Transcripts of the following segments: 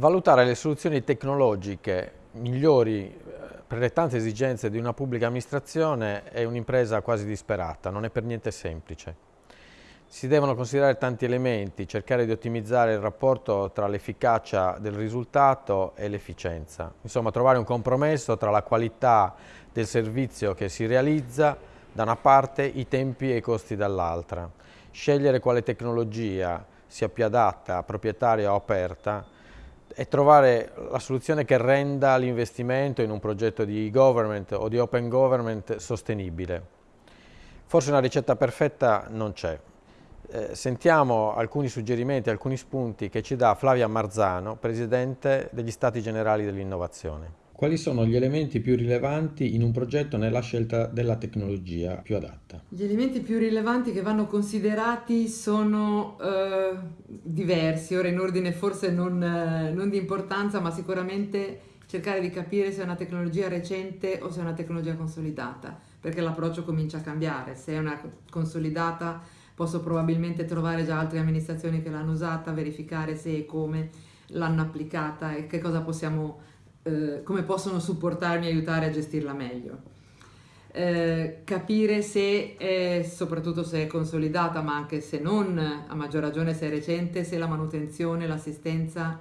Valutare le soluzioni tecnologiche migliori eh, per le tante esigenze di una pubblica amministrazione è un'impresa quasi disperata, non è per niente semplice. Si devono considerare tanti elementi, cercare di ottimizzare il rapporto tra l'efficacia del risultato e l'efficienza. Insomma, trovare un compromesso tra la qualità del servizio che si realizza da una parte, i tempi e i costi dall'altra. Scegliere quale tecnologia sia più adatta, proprietaria o aperta e trovare la soluzione che renda l'investimento in un progetto di government o di open government sostenibile. Forse una ricetta perfetta non c'è, eh, sentiamo alcuni suggerimenti, alcuni spunti che ci dà Flavia Marzano, Presidente degli Stati Generali dell'Innovazione. Quali sono gli elementi più rilevanti in un progetto nella scelta della tecnologia più adatta? Gli elementi più rilevanti che vanno considerati sono eh, diversi, ora in ordine forse non, eh, non di importanza, ma sicuramente cercare di capire se è una tecnologia recente o se è una tecnologia consolidata, perché l'approccio comincia a cambiare. Se è una consolidata posso probabilmente trovare già altre amministrazioni che l'hanno usata, verificare se e come l'hanno applicata e che cosa possiamo, eh, come possono supportarmi e aiutare a gestirla meglio. Eh, capire se è, soprattutto se è consolidata, ma anche se non, a maggior ragione se è recente, se la manutenzione, l'assistenza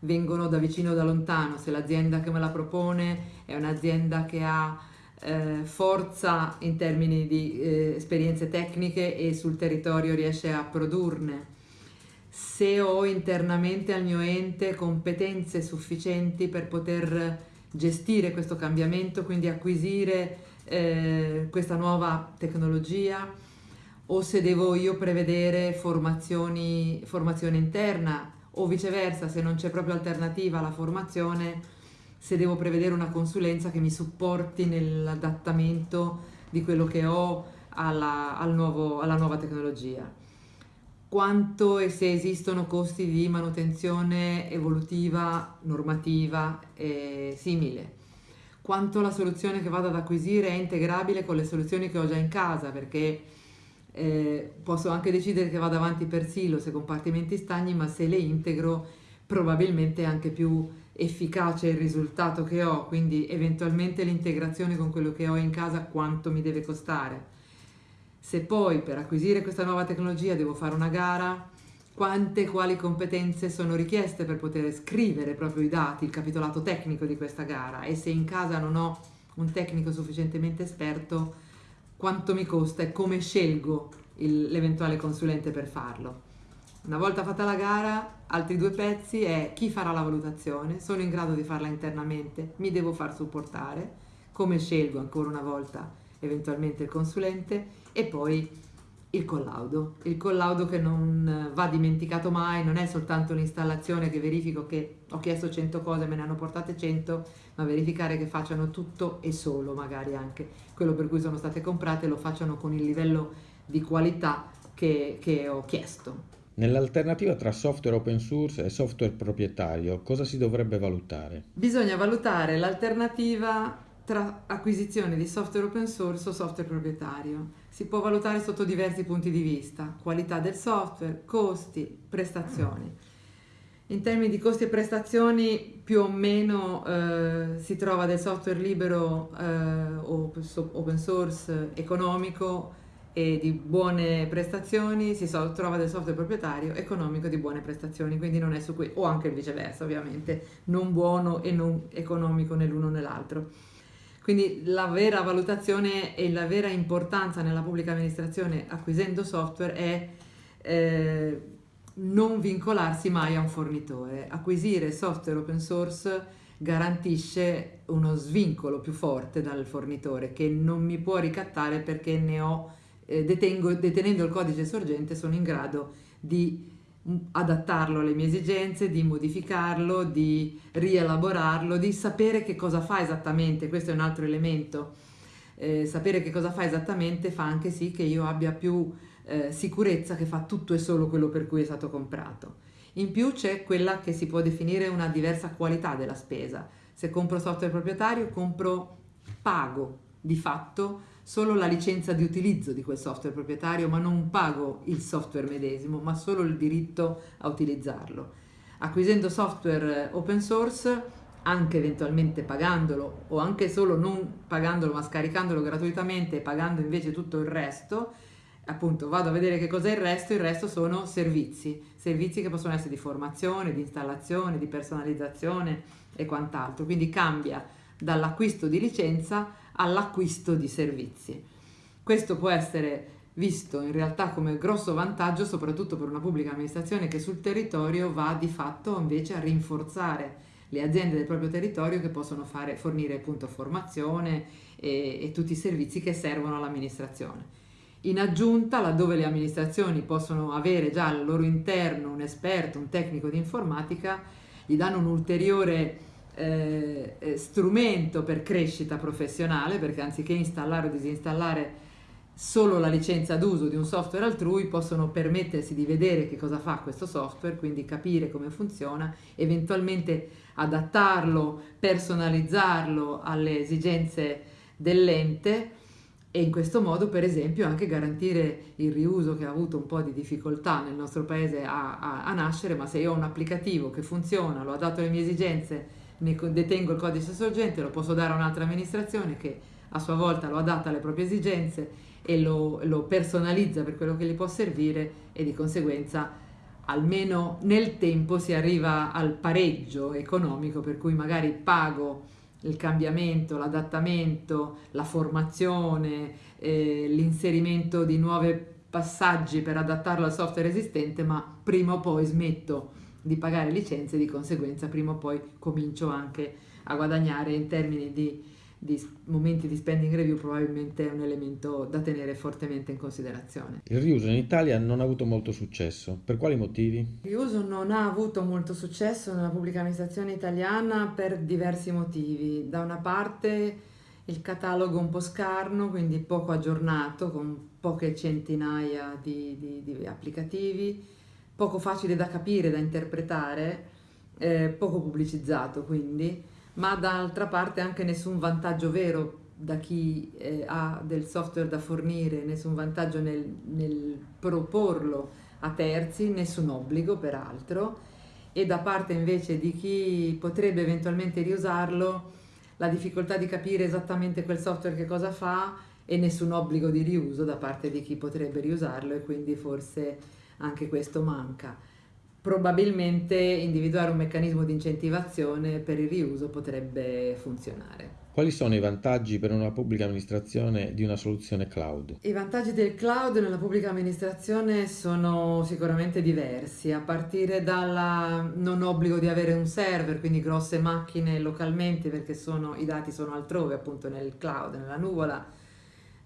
vengono da vicino o da lontano, se l'azienda che me la propone è un'azienda che ha eh, forza in termini di eh, esperienze tecniche e sul territorio riesce a produrne. Se ho internamente al mio ente competenze sufficienti per poter gestire questo cambiamento, quindi acquisire eh, questa nuova tecnologia, o se devo io prevedere formazioni, formazione interna o viceversa, se non c'è proprio alternativa alla formazione, se devo prevedere una consulenza che mi supporti nell'adattamento di quello che ho alla, al nuovo, alla nuova tecnologia. Quanto e se esistono costi di manutenzione evolutiva, normativa e simile. Quanto la soluzione che vado ad acquisire è integrabile con le soluzioni che ho già in casa, perché eh, posso anche decidere che vado avanti per silos e compartimenti stagni, ma se le integro probabilmente è anche più efficace il risultato che ho, quindi eventualmente l'integrazione con quello che ho in casa quanto mi deve costare. Se poi per acquisire questa nuova tecnologia devo fare una gara, quante e quali competenze sono richieste per poter scrivere proprio i dati, il capitolato tecnico di questa gara e se in casa non ho un tecnico sufficientemente esperto, quanto mi costa e come scelgo l'eventuale consulente per farlo. Una volta fatta la gara, altri due pezzi è chi farà la valutazione, sono in grado di farla internamente, mi devo far supportare, come scelgo ancora una volta eventualmente il consulente e poi il collaudo. Il collaudo che non va dimenticato mai, non è soltanto l'installazione che verifico che ho chiesto 100 cose, me ne hanno portate 100, ma verificare che facciano tutto e solo magari anche quello per cui sono state comprate lo facciano con il livello di qualità che, che ho chiesto. Nell'alternativa tra software open source e software proprietario, cosa si dovrebbe valutare? Bisogna valutare l'alternativa tra acquisizione di software open source o software proprietario. Si può valutare sotto diversi punti di vista, qualità del software, costi, prestazioni. In termini di costi e prestazioni più o meno eh, si trova del software libero eh, o open source economico e di buone prestazioni si so, trova del software proprietario economico di buone prestazioni, quindi non è su cui, o anche viceversa ovviamente, non buono e non economico né l'uno né l'altro. Quindi la vera valutazione e la vera importanza nella pubblica amministrazione acquisendo software è eh, non vincolarsi mai a un fornitore. Acquisire software open source garantisce uno svincolo più forte dal fornitore che non mi può ricattare perché ne ho eh, detengo, detenendo il codice sorgente sono in grado di adattarlo alle mie esigenze, di modificarlo, di rielaborarlo, di sapere che cosa fa esattamente, questo è un altro elemento. Eh, sapere che cosa fa esattamente fa anche sì che io abbia più eh, sicurezza che fa tutto e solo quello per cui è stato comprato. In più c'è quella che si può definire una diversa qualità della spesa. Se compro software proprietario, compro, pago di fatto solo la licenza di utilizzo di quel software proprietario, ma non pago il software medesimo, ma solo il diritto a utilizzarlo. acquisendo software open source anche eventualmente pagandolo o anche solo non pagandolo ma scaricandolo gratuitamente e pagando invece tutto il resto, appunto vado a vedere che cos'è il resto, il resto sono servizi, servizi che possono essere di formazione, di installazione, di personalizzazione e quant'altro, quindi cambia dall'acquisto di licenza all'acquisto di servizi. Questo può essere visto in realtà come grosso vantaggio soprattutto per una pubblica amministrazione che sul territorio va di fatto invece a rinforzare le aziende del proprio territorio che possono fare, fornire appunto formazione e, e tutti i servizi che servono all'amministrazione. In aggiunta, laddove le amministrazioni possono avere già al loro interno un esperto, un tecnico di informatica, gli danno un ulteriore eh strumento per crescita professionale, perché anziché installare o disinstallare solo la licenza d'uso di un software altrui possono permettersi di vedere che cosa fa questo software, quindi capire come funziona, eventualmente adattarlo, personalizzarlo alle esigenze dell'ente e in questo modo per esempio anche garantire il riuso che ha avuto un po' di difficoltà nel nostro paese a, a, a nascere, ma se io ho un applicativo che funziona, lo adatto alle mie esigenze, ne detengo il codice sorgente, lo posso dare a un'altra amministrazione che a sua volta lo adatta alle proprie esigenze e lo, lo personalizza per quello che gli può servire e di conseguenza almeno nel tempo si arriva al pareggio economico per cui magari pago il cambiamento, l'adattamento, la formazione, eh, l'inserimento di nuovi passaggi per adattarlo al software esistente, ma prima o poi smetto di pagare licenze e di conseguenza prima o poi comincio anche a guadagnare in termini di di momenti di spending review probabilmente è un elemento da tenere fortemente in considerazione. Il riuso in Italia non ha avuto molto successo, per quali motivi? Il riuso non ha avuto molto successo nella pubblica amministrazione italiana per diversi motivi. Da una parte il catalogo un po' scarno, quindi poco aggiornato, con poche centinaia di, di, di applicativi, poco facile da capire, da interpretare, eh, poco pubblicizzato quindi ma d'altra parte anche nessun vantaggio vero da chi eh, ha del software da fornire, nessun vantaggio nel, nel proporlo a terzi, nessun obbligo peraltro, e da parte invece di chi potrebbe eventualmente riusarlo, la difficoltà di capire esattamente quel software che cosa fa e nessun obbligo di riuso da parte di chi potrebbe riusarlo e quindi forse anche questo manca probabilmente individuare un meccanismo di incentivazione per il riuso potrebbe funzionare. Quali sono i vantaggi per una pubblica amministrazione di una soluzione cloud? I vantaggi del cloud nella pubblica amministrazione sono sicuramente diversi, a partire dal non obbligo di avere un server, quindi grosse macchine localmente perché sono, i dati sono altrove, appunto nel cloud, nella nuvola,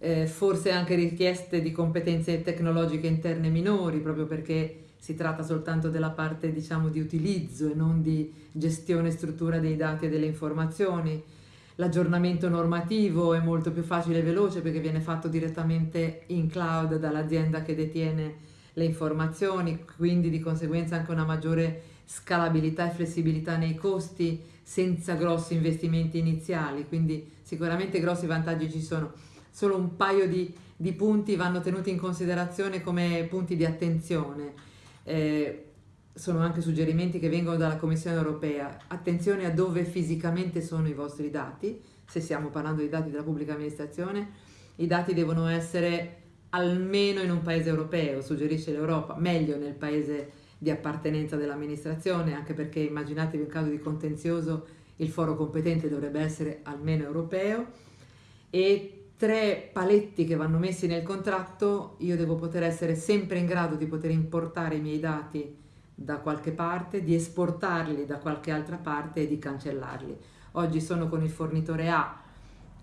eh, forse anche richieste di competenze tecnologiche interne minori, proprio perché si tratta soltanto della parte diciamo di utilizzo e non di gestione e struttura dei dati e delle informazioni. L'aggiornamento normativo è molto più facile e veloce perché viene fatto direttamente in cloud dall'azienda che detiene le informazioni, quindi di conseguenza anche una maggiore scalabilità e flessibilità nei costi senza grossi investimenti iniziali, quindi sicuramente grossi vantaggi ci sono. Solo un paio di, di punti vanno tenuti in considerazione come punti di attenzione. Eh, sono anche suggerimenti che vengono dalla Commissione europea. Attenzione a dove fisicamente sono i vostri dati, se stiamo parlando di dati della pubblica amministrazione, i dati devono essere almeno in un paese europeo, suggerisce l'Europa, meglio nel paese di appartenenza dell'amministrazione, anche perché immaginatevi un caso di contenzioso, il foro competente dovrebbe essere almeno europeo. E tre paletti che vanno messi nel contratto, io devo poter essere sempre in grado di poter importare i miei dati da qualche parte, di esportarli da qualche altra parte e di cancellarli. Oggi sono con il fornitore A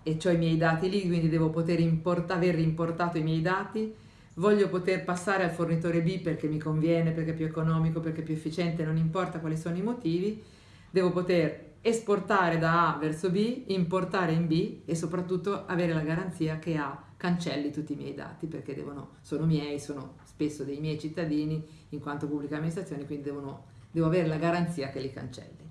e ho i miei dati lì, quindi devo poter import- aver importato i miei dati, voglio poter passare al fornitore B perché mi conviene, perché è più economico, perché è più efficiente, non importa quali sono i motivi, devo poter esportare da A verso B, importare in B e soprattutto avere la garanzia che A cancelli tutti i miei dati perché devono, sono miei, sono spesso dei miei cittadini in quanto pubblica amministrazione, quindi devono, devo avere la garanzia che li cancelli.